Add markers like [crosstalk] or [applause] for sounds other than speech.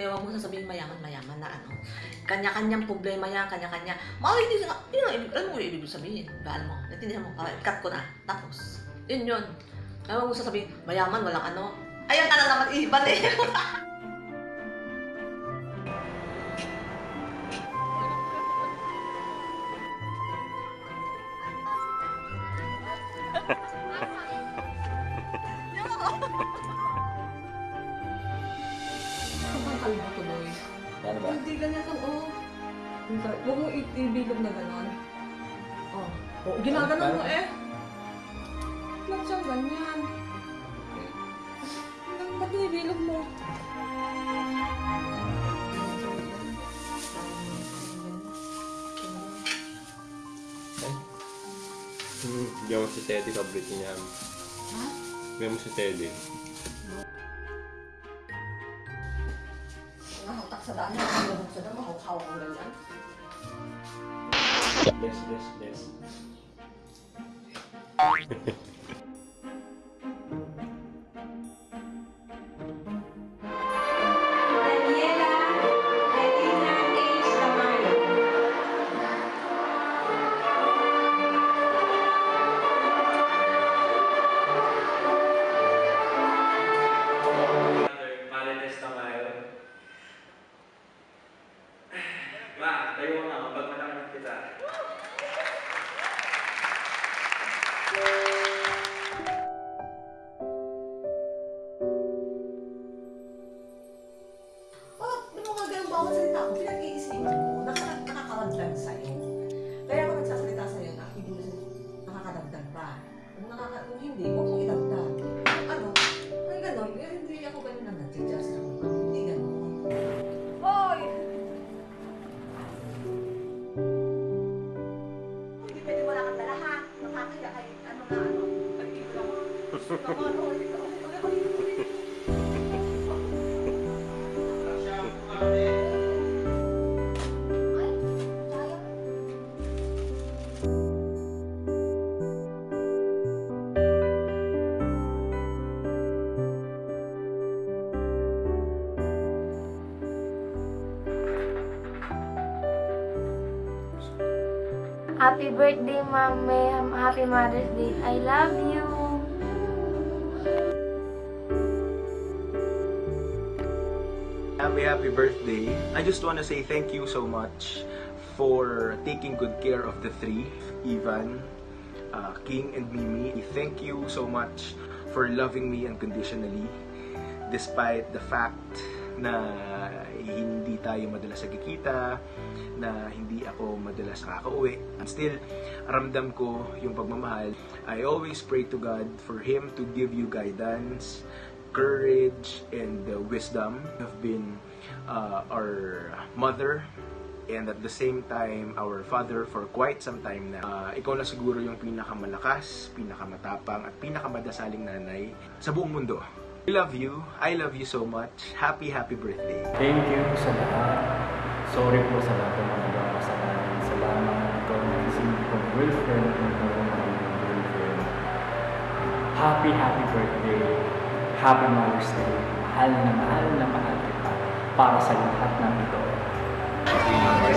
Kaya huwag mo sasabihin mayaman-mayaman na ano. Kanya-kanyang problema yan, kanya-kanya. Mga hindi nga, yun ang ibig, alam mo yung ibig sabihin. Baal mo, natindihan mo, okay, cut ko na. Tapos, yun yun. Kaya huwag mo sasabihin, mayaman, walang ano. Ayan ka na naman, iban eh. [laughs] [laughs] Ang kalbo tuloy. Ano ba? Hindi ganyan kang, oh. Huwag mo i- ibilog na gano'n. Oh. oh ginaganon mo eh. Ba't siyang ganyan? Ba't ba't nibilog mo? Hmm, Bigyan mo si Teddy, paborito niya. Ha? Bigyan mo si Teddy. 吃的，你看这个吃这么好看，我跟你讲。Yes, yes, yes. Yung bawat salita ko, pinag-iisipan mo, nakaka- nakakaradlan sa'yo. Kaya ako nagsasalita sa'yo na hindi mo nakakadagdag pa. Kung, nakaka, kung hindi, huwag mong idagdag. Ano? Ay ganun, eh, hindi ako ganun na nag-adjust ako. Hindi ganun. Hoy! Hindi pwede wala kang dala ha. Nakakaya kay ano na ano. Pag-ibig mo. Ano, ito, ito, ito, ito. Happy birthday, Ma'am Happy Mother's Day. I love you. Happy, happy birthday. I just want to say thank you so much for taking good care of the three, Ivan, uh, King, and Mimi. Thank you so much for loving me unconditionally despite the fact na hindi tayo madalas nagkikita, na hindi ako madalas nakakauwi. And still, ramdam ko yung pagmamahal. I always pray to God for Him to give you guidance, courage, and uh, wisdom. Have been uh, our mother and at the same time our father for quite some time na. Uh, ikaw na siguro yung pinakamalakas, pinakamatapang at pinakamadasaling nanay sa buong mundo. I love you. I love you so much. Happy, happy birthday. Thank you sa lahat. Sorry po sa lahat ng mga nagawa ko sa akin. Salamat ikaw na isip kong girlfriend magiging girlfriend. Happy, happy birthday. Happy Mother's Day. Mahal na mahal na mahal kita para sa lahat ng ito. Happy birthday.